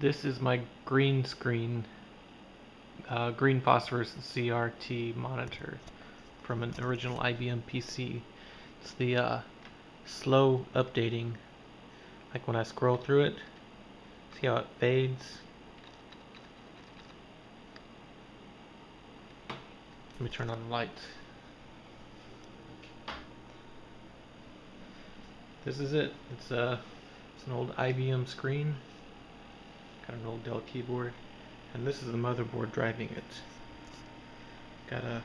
This is my green screen, uh, green phosphorus CRT monitor from an original IBM PC. It's the uh, slow updating, like when I scroll through it, see how it fades? Let me turn on the lights. This is it. It's a uh, it's an old IBM screen. Got an old Dell keyboard. And this is the motherboard driving it. Got a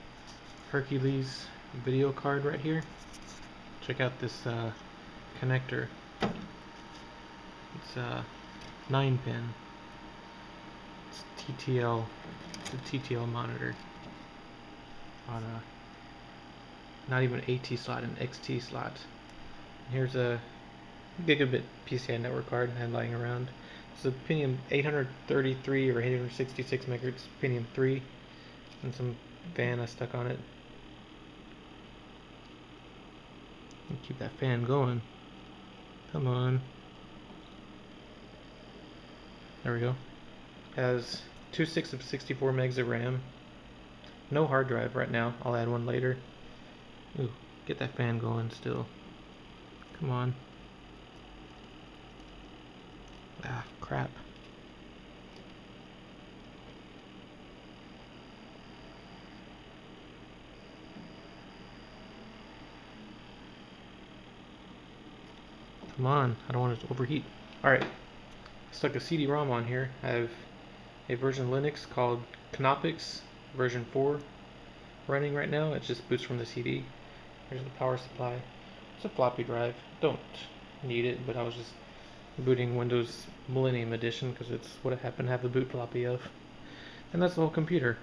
Hercules video card right here. Check out this uh, connector. It's a 9 pin. It's TTL. A TTL monitor. On a not even AT slot, an XT slot. Here's a gigabit PCI network card I had lying around. It's a Pentium 833 or 866 megahertz Pentium 3 and some fan I stuck on it. Keep that fan going. Come on. There we go. Has two six of 64 megs of RAM. No hard drive right now. I'll add one later. Ooh, get that fan going still. Come on. Ah, crap. Come on, I don't want it to overheat. Alright, stuck a CD-ROM on here. I have a version Linux called Knoppix version 4 running right now. It just boots from the CD. Here's the power supply. It's a floppy drive. Don't need it, but I was just booting Windows Millennium Edition because it's what I happen to have the boot floppy of. And that's the whole computer.